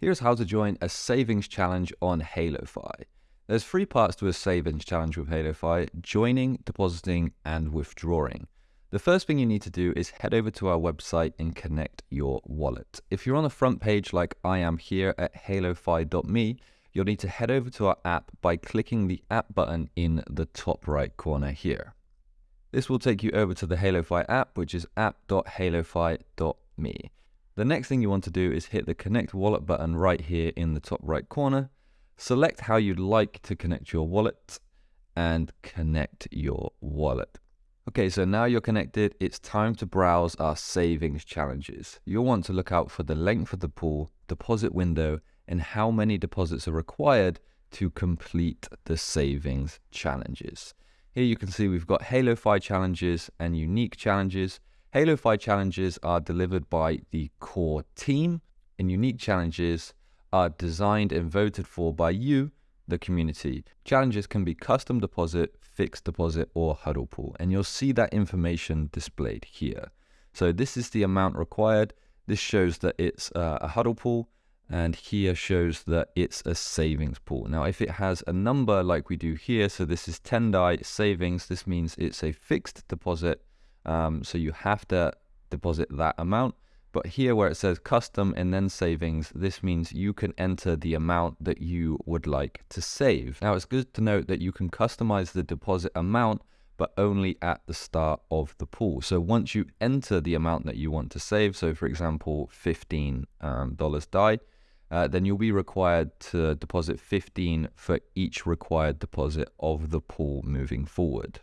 Here's how to join a savings challenge on HaloFi. There's three parts to a savings challenge with HaloFi, joining, depositing, and withdrawing. The first thing you need to do is head over to our website and connect your wallet. If you're on the front page like I am here at halofi.me, you'll need to head over to our app by clicking the app button in the top right corner here. This will take you over to the HaloFi app, which is app.halofi.me. The next thing you want to do is hit the connect wallet button right here in the top right corner. Select how you'd like to connect your wallet and connect your wallet. Okay, so now you're connected, it's time to browse our savings challenges. You'll want to look out for the length of the pool, deposit window, and how many deposits are required to complete the savings challenges. Here you can see we've got Halo HaloFi challenges and unique challenges. HaloFi challenges are delivered by the core team, and unique challenges are designed and voted for by you, the community. Challenges can be custom deposit, fixed deposit, or hodl pool, and you'll see that information displayed here. So this is the amount required. This shows that it's uh, a hodl pool and here shows that it's a savings pool. Now, if it has a number like we do here, so this is 10 DAI savings, this means it's a fixed deposit. Um, so you have to deposit that amount. But here where it says custom and then savings, this means you can enter the amount that you would like to save. Now, it's good to note that you can customize the deposit amount but only at the start of the pool. So once you enter the amount that you want to save, so for example, $15 um, DAI, uh, then you'll be required to deposit 15 for each required deposit of the pool moving forward.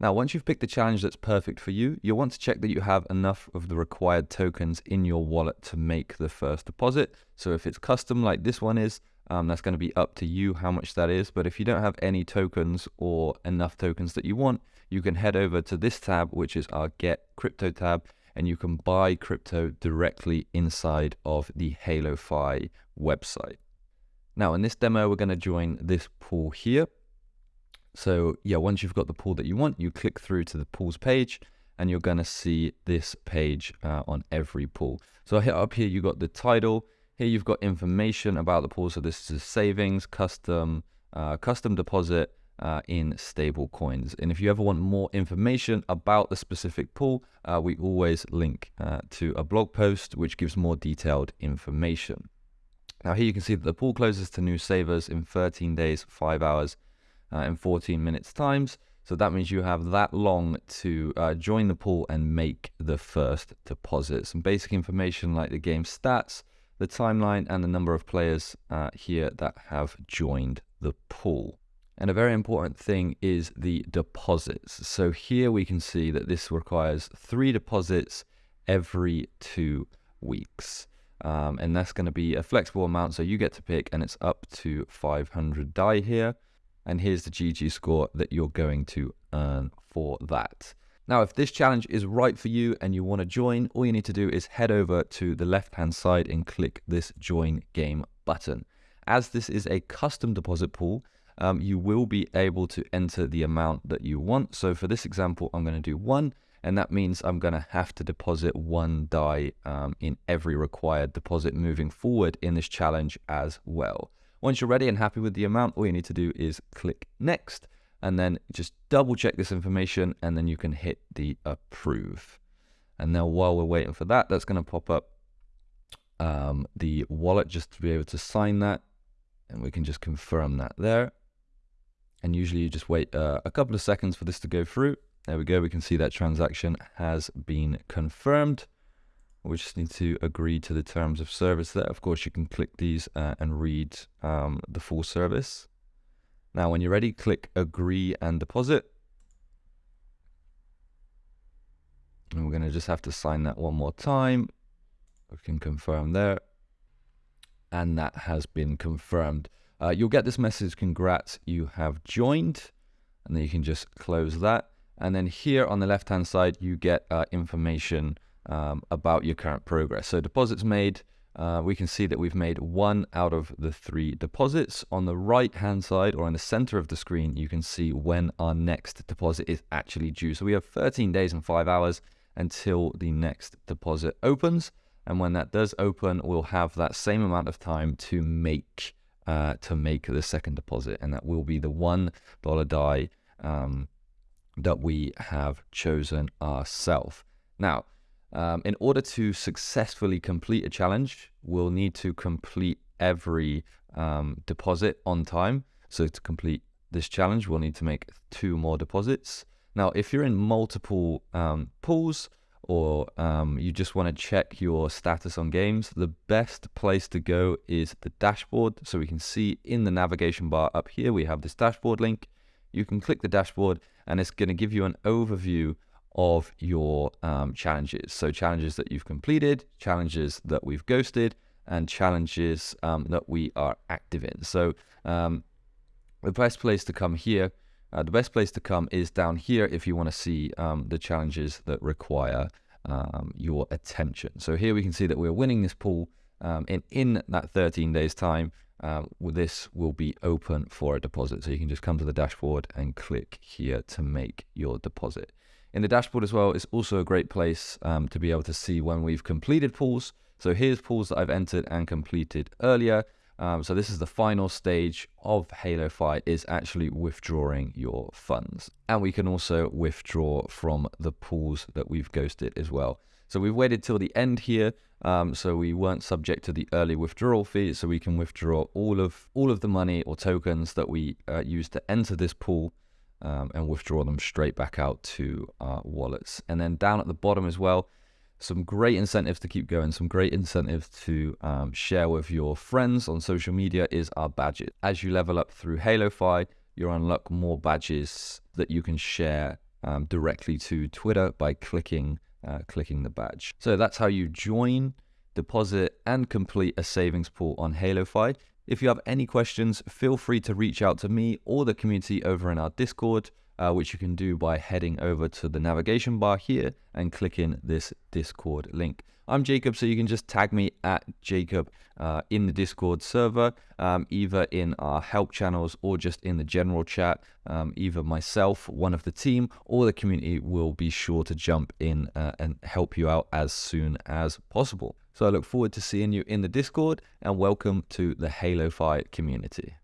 Now, once you've picked the challenge that's perfect for you, you'll want to check that you have enough of the required tokens in your wallet to make the first deposit. So if it's custom like this one is, um, that's going to be up to you how much that is. But if you don't have any tokens or enough tokens that you want, you can head over to this tab, which is our Get Crypto tab, and you can buy crypto directly inside of the HaloFi website. Now, in this demo, we're going to join this pool here. So yeah, once you've got the pool that you want, you click through to the pools page and you're going to see this page uh, on every pool. So up here, you've got the title. Here you've got information about the pool. So this is savings, custom, uh, custom deposit, uh, in stable coins. And if you ever want more information about the specific pool, uh, we always link uh, to a blog post which gives more detailed information. Now here you can see that the pool closes to new savers in 13 days, 5 hours, uh, and 14 minutes times. So that means you have that long to uh, join the pool and make the first deposit. Some basic information like the game stats, the timeline, and the number of players uh, here that have joined the pool. And a very important thing is the deposits. So here we can see that this requires three deposits every two weeks. Um, and that's going to be a flexible amount. So you get to pick and it's up to 500 DAI here. And here's the GG score that you're going to earn for that. Now, if this challenge is right for you and you want to join, all you need to do is head over to the left-hand side and click this join game button. As this is a custom deposit pool, um, you will be able to enter the amount that you want. So for this example, I'm going to do one, and that means I'm going to have to deposit one DAI um, in every required deposit moving forward in this challenge as well. Once you're ready and happy with the amount, all you need to do is click next and then just double check this information and then you can hit the approve. And now while we're waiting for that, that's going to pop up um, the wallet just to be able to sign that. And we can just confirm that there. And usually you just wait uh, a couple of seconds for this to go through. There we go. We can see that transaction has been confirmed. We just need to agree to the terms of service there. Of course, you can click these uh, and read um, the full service. Now, when you're ready, click agree and deposit. And we're going to just have to sign that one more time. We can confirm there. And that has been confirmed. Uh, you'll get this message, congrats, you have joined. And then you can just close that. And then here on the left-hand side, you get uh, information um, about your current progress. So deposits made, uh, we can see that we've made one out of the three deposits. On the right-hand side or in the center of the screen, you can see when our next deposit is actually due. So we have 13 days and five hours until the next deposit opens. And when that does open, we'll have that same amount of time to make uh, to make the second deposit, and that will be the one dollar Dai um, that we have chosen ourselves. Now, um, in order to successfully complete a challenge, we'll need to complete every um, deposit on time. So to complete this challenge, we'll need to make two more deposits. Now, if you're in multiple um, pools or um, you just want to check your status on games, the best place to go is the dashboard. So we can see in the navigation bar up here, we have this dashboard link. You can click the dashboard and it's going to give you an overview of your um, challenges. So challenges that you've completed, challenges that we've ghosted, and challenges um, that we are active in. So um, the best place to come here, uh, the best place to come is down here if you want to see um, the challenges that require um, your attention. So here we can see that we're winning this pool um, and in that 13 days time, um, this will be open for a deposit. So you can just come to the dashboard and click here to make your deposit. In the dashboard as well, it's also a great place um, to be able to see when we've completed pools. So here's pools that I've entered and completed earlier. Um, so this is the final stage of Halo is actually withdrawing your funds. And we can also withdraw from the pools that we've ghosted as well. So we've waited till the end here. Um, so we weren't subject to the early withdrawal fee. So we can withdraw all of all of the money or tokens that we uh, use to enter this pool um, and withdraw them straight back out to our wallets. And then down at the bottom as well, some great incentives to keep going, some great incentives to um, share with your friends on social media is our badges. As you level up through Halo HaloFi, you unlock more badges that you can share um, directly to Twitter by clicking uh, clicking the badge. So that's how you join, deposit, and complete a savings pool on Halo HaloFi. If you have any questions, feel free to reach out to me or the community over in our Discord, uh, which you can do by heading over to the navigation bar here and clicking this Discord link. I'm Jacob, so you can just tag me at Jacob uh, in the Discord server, um, either in our help channels or just in the general chat. Um, either myself, one of the team, or the community will be sure to jump in uh, and help you out as soon as possible. So I look forward to seeing you in the Discord and welcome to the HaloFi community.